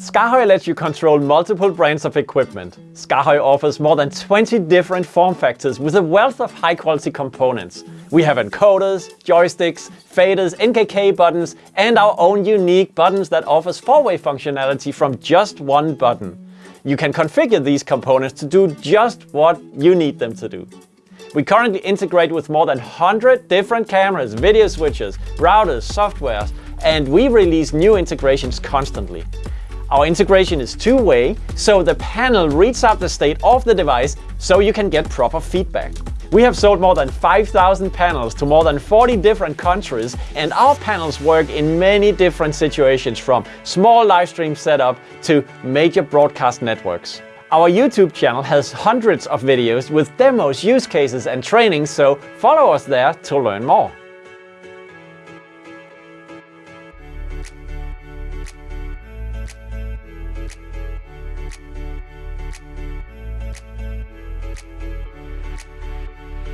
SKAARHOJ lets you control multiple brands of equipment. SKAARHOJ offers more than 20 different form factors with a wealth of high quality components. We have encoders, joysticks, faders, NKK buttons and our own unique buttons that offers four-way functionality from just one button. You can configure these components to do just what you need them to do. We currently integrate with more than 100 different cameras, video switches, routers, softwares, and we release new integrations constantly. Our integration is two-way, so the panel reads up the state of the device so you can get proper feedback. We have sold more than 5,000 panels to more than 40 different countries and our panels work in many different situations from small live stream setup to major broadcast networks. Our YouTube channel has hundreds of videos with demos, use cases and training, so follow us there to learn more.